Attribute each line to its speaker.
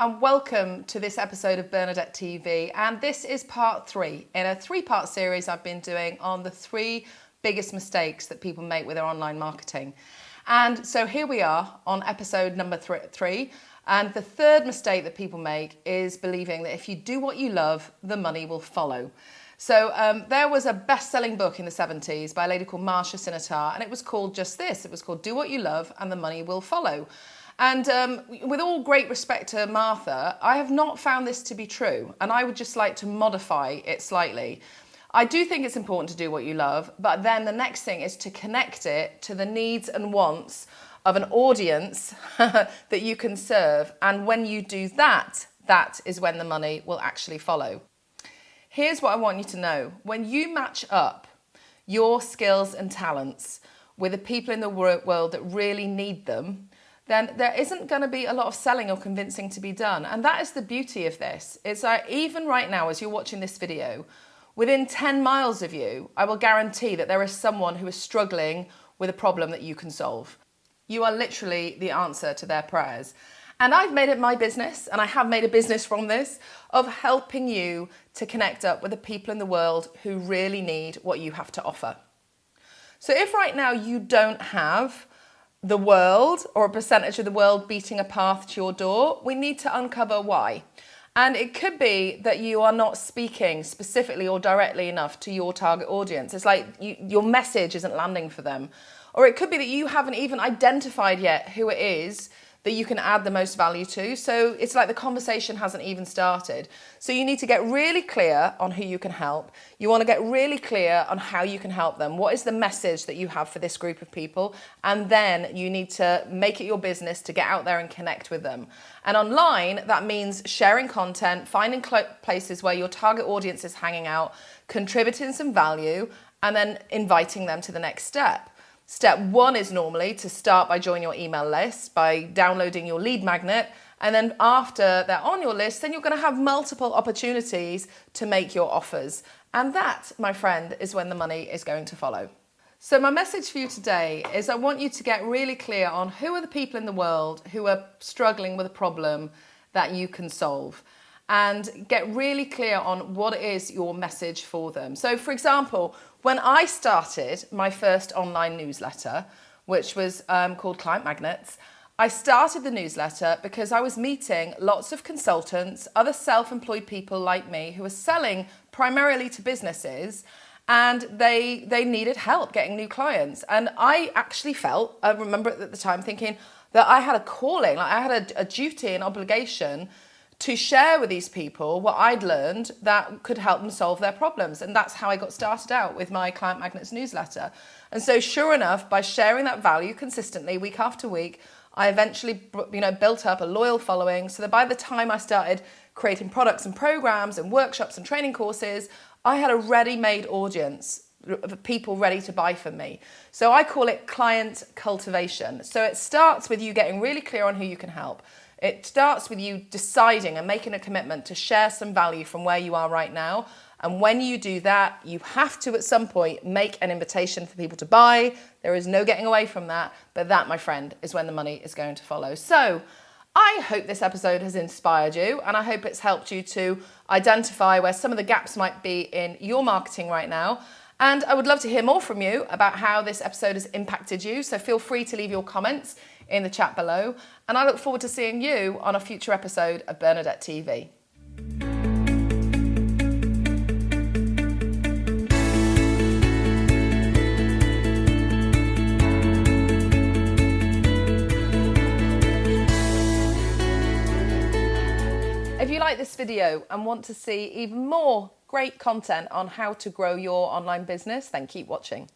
Speaker 1: and welcome to this episode of Bernadette TV. And this is part three in a three part series I've been doing on the three biggest mistakes that people make with their online marketing. And so here we are on episode number th- three. And the third mistake that people make is believing that if you do what you love, the money will follow. So um, there was a best-selling book in the 70s by a lady called Marsha Sinetar, and it was called just this. It was called Do What You Love and the Money Will Follow. And um, with all great respect to Marsha, I have not found this to be true, and I would just like to modify it slightly. I do think it's important to do what you love, but then the next thing is to connect it to the needs and wants of an audience that you can serve. And when you do that, that is when the money will actually follow. Here's what I want you to know when you match up your skills and talents with the people in the world that really need them, then there isn't going to be a lot of selling or convincing to be done. And that is the beauty of this. It's like even right now, as you're watching this video, within 10 miles of you, I will guarantee that there is someone who is struggling with a problem that you can solve. You are literally the answer to their prayers. And I've made it my business, and I have made a business from this, of helping you to connect up with the people in the world who really need what you have to offer. So if right now you don't have the world or a percentage of the world beating a path to your door, we need to uncover why. And it could be that you are not speaking specifically or directly enough to your target audience. It's like you, your message isn't landing for them. Or it could be that you haven't even identified yet who it is that you can add the most value to. So it's like the conversation hasn't even started. So you need to get really clear on who you can help. You want to get really clear on how you can help them. What is the message that you have for this group of people? And then you need to make it your business to get out there and connect with them. And online, that means sharing content, finding places where your target audience is hanging out, contributing some value, and then inviting them to the next step. Step one is normally to start by joining your email list, by downloading your lead magnet. And then after they're on your list, then you're going to have multiple opportunities to make your offers. And that, my friend, is when the money is going to follow. So, my message for you today is I want you to get really clear on who are the people in the world who are struggling with a problem that you can solve and get really clear on what is your message for them. So, for example, when I started my first online newsletter, which was um, called Client Magnets, I started the newsletter because I was meeting lots of consultants, other self employed people like me who were selling primarily to businesses and they they needed help getting new clients and i actually felt i remember at the time thinking that i had a calling like i had a, a duty and obligation to share with these people what I'd learned that could help them solve their problems. And that's how I got started out with my Client Magnets newsletter. And so, sure enough, by sharing that value consistently week after week, I eventually you know, built up a loyal following so that by the time I started creating products and programs and workshops and training courses, I had a ready made audience of people ready to buy from me. So I call it client cultivation. So it starts with you getting really clear on who you can help. It starts with you deciding and making a commitment to share some value from where you are right now. And when you do that, you have to at some point make an invitation for people to buy. There is no getting away from that. But that, my friend, is when the money is going to follow. So I hope this episode has inspired you and I hope it's helped you to identify where some of the gaps might be in your marketing right now. And I would love to hear more from you about how this episode has impacted you. So feel free to leave your comments in the chat below. And I look forward to seeing you on a future episode of Bernadette TV. If you like this video and want to see even more great content on how to grow your online business, then keep watching.